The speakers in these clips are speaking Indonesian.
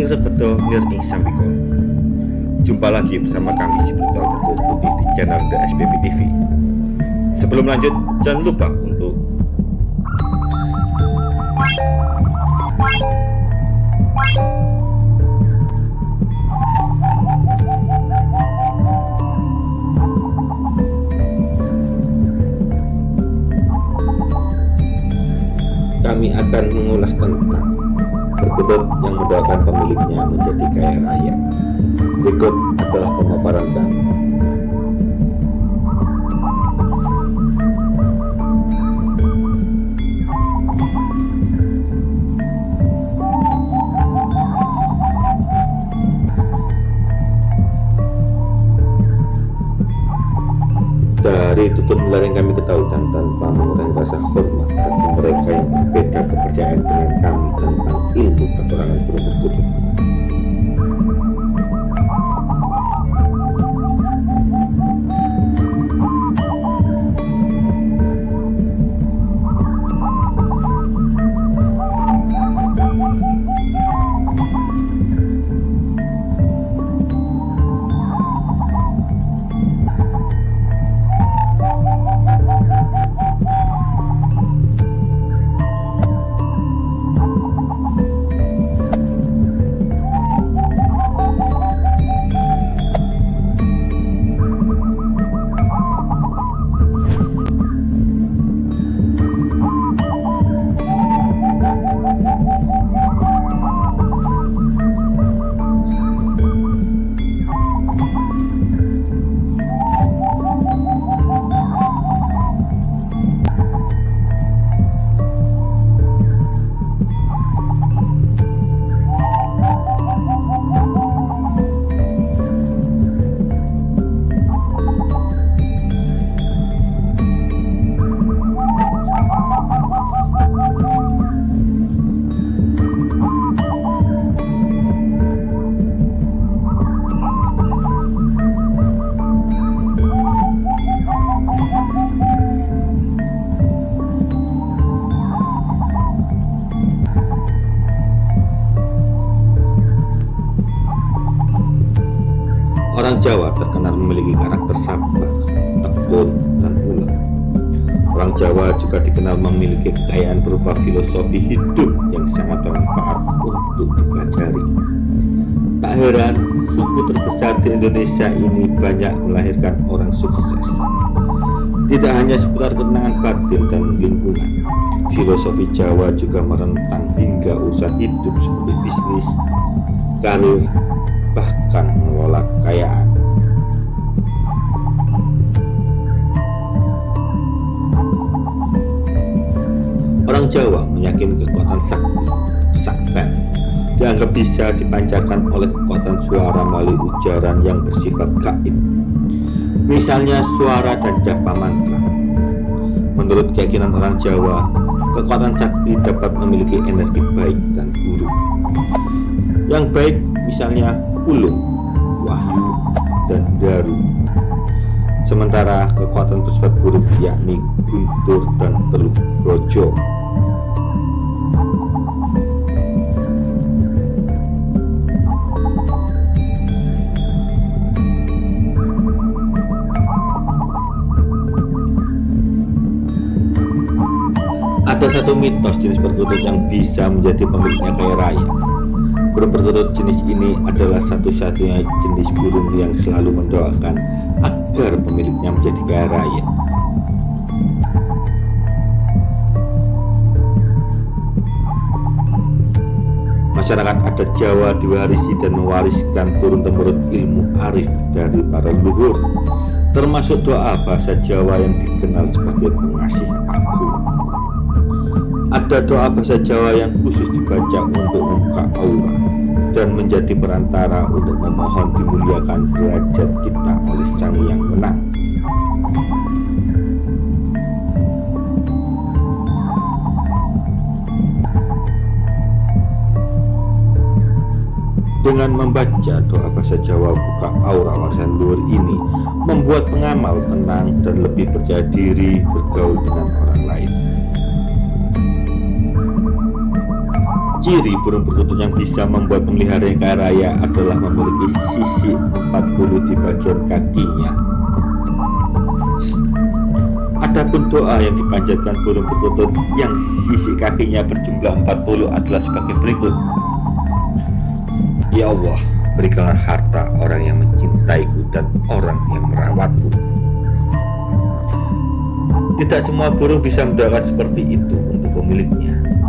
ini betul ngir ing sambiko Jumpa lagi bersama kami di Betul Betul Putih di channel The SPP TV Sebelum lanjut jangan lupa untuk kami akan mengulas tentang perkutut yang mendoakan pemiliknya menjadi kaya raya. Berikut adalah pemaparan kami. Dari tutur nular yang kami ketahui dan tanpa mengurangi rasa hormat bagi mereka yang berbeda tentang ilmu kekurangan burung Jawa terkenal memiliki karakter sabar, tekun, dan ulet. Orang Jawa juga dikenal memiliki kekayaan berupa filosofi hidup yang sangat bermanfaat untuk dipelajari. Tak heran, suku terbesar di Indonesia ini banyak melahirkan orang sukses. Tidak hanya seputar kenangan batin dan lingkungan, filosofi Jawa juga merentang hingga usaha hidup seperti bisnis, karir, bahkan mengelola kekayaan. Jawa meyakini kekuatan sakti, kesaktian, dianggap bisa dipancarkan oleh kekuatan suara melalui ujaran yang bersifat gaib. Misalnya suara dan japa mantra. Menurut keyakinan orang Jawa, kekuatan sakti dapat memiliki energi baik dan buruk. Yang baik misalnya ulung, wahyu, dan daru. Sementara kekuatan bersifat buruk yakni guntur dan teluk rojo. Satu mitos jenis perkutut yang bisa menjadi pemiliknya kaya raya. Burung perkutut jenis ini adalah satu-satunya jenis burung yang selalu mendoakan agar pemiliknya menjadi kaya raya. Masyarakat adat Jawa diwarisi dan mewariskan turun-temurun ilmu arif dari para leluhur, termasuk doa bahasa Jawa yang dikenal sebagai pengasih agung. Ada doa bahasa Jawa yang khusus dibaca untuk membuka aura dan menjadi perantara untuk memohon dimuliakan derajat kita oleh Sang Yang Menang. Dengan membaca doa bahasa Jawa buka aura warisan luhur ini membuat pengamal tenang dan lebih percaya diri bergaul dengan orang lain. Ciri burung perkutut yang bisa membuat pemelihara yang kaya raya adalah memiliki sisi 40 di bagian kakinya. Adapun doa yang dipanjatkan burung perkutut yang sisi kakinya berjumlah 40 adalah sebagai berikut. Ya Allah, berikanlah harta orang yang mencintaiku dan orang yang merawatku. Tidak semua burung bisa mendoakan seperti itu untuk pemiliknya.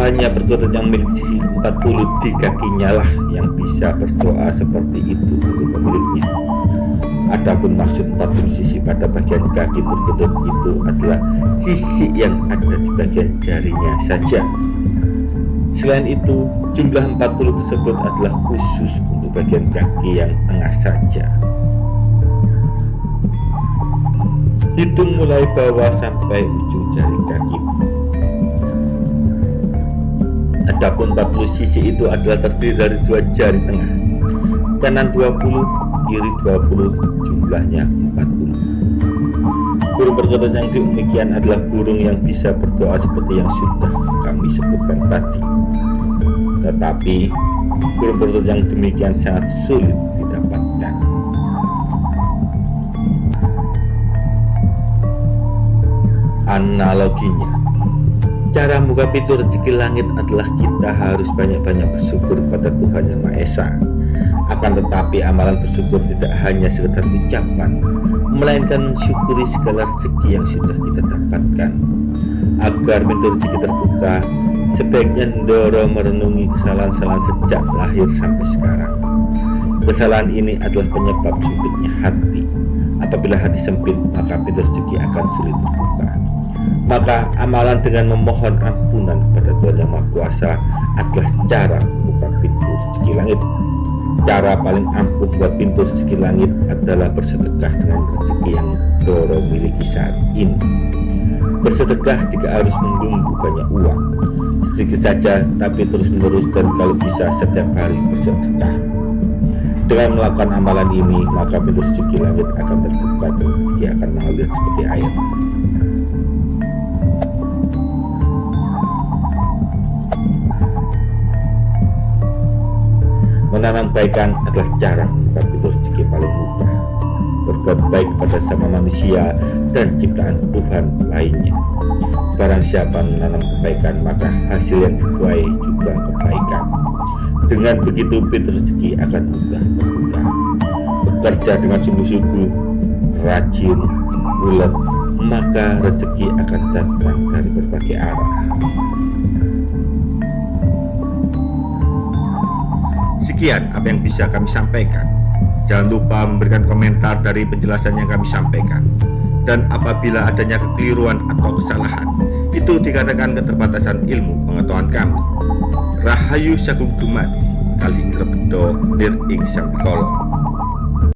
Hanya perkutut yang memiliki sisi 40 di kakinya lah yang bisa berdoa seperti itu untuk pemiliknya. Adapun maksud 40 sisi pada bagian kaki perkutut itu adalah sisi yang ada di bagian jarinya saja. Selain itu, jumlah 40 tersebut adalah khusus untuk bagian kaki yang tengah saja. Hitung mulai bawah sampai ujung jari kaki Adapun 40 sisi itu adalah terdiri dari dua jari tengah. Kanan 20, kiri 20, jumlahnya 40 Burung perkutut yang demikian adalah burung yang bisa berdoa seperti yang sudah kami sebutkan tadi. Tetapi burung perkutut yang demikian sangat sulit didapatkan. Analoginya Cara membuka pintu rezeki langit adalah kita harus banyak-banyak bersyukur pada Tuhan Yang Maha Esa. Akan tetapi amalan bersyukur tidak hanya sekedar ucapan, melainkan mensyukuri segala rezeki yang sudah kita dapatkan. Agar pintu rezeki terbuka, sebaiknya Ndoro merenungi kesalahan-kesalahan sejak lahir sampai sekarang. Kesalahan ini adalah penyebab sempitnya hati. Apabila hati sempit, maka pintu rezeki akan sulit terbuka. Maka amalan dengan memohon ampunan kepada Tuhan Yang Maha Kuasa adalah cara membuka pintu rezeki langit. Cara paling ampuh buat pintu rezeki langit adalah bersedekah dengan rezeki yang Doro miliki saat ini. Bersedekah tidak harus menunggu banyak uang, sedikit saja tapi terus menerus dan kalau bisa setiap hari bersedekah. Dengan melakukan amalan ini, maka pintu rezeki langit akan terbuka dan rezeki akan mengalir seperti air. Menanam kebaikan adalah cara pintu rezeki paling mudah. Berbuat baik kepada sama manusia dan ciptaan Tuhan lainnya. Barang siapa menanam kebaikan, maka hasil yang dituai juga kebaikan. Dengan begitu pintu rezeki akan mudah terbuka. Bekerja dengan sungguh-sungguh, rajin, ulet, maka rezeki akan datang dari berbagai arah. Sekian apa yang bisa kami sampaikan. Jangan lupa memberikan komentar dari penjelasan yang kami sampaikan. Dan apabila adanya kekeliruan atau kesalahan, itu dikatakan keterbatasan ilmu pengetahuan kami. Rahayu Sagung Dumadi, Kali Rebedo, Dir Ing Sang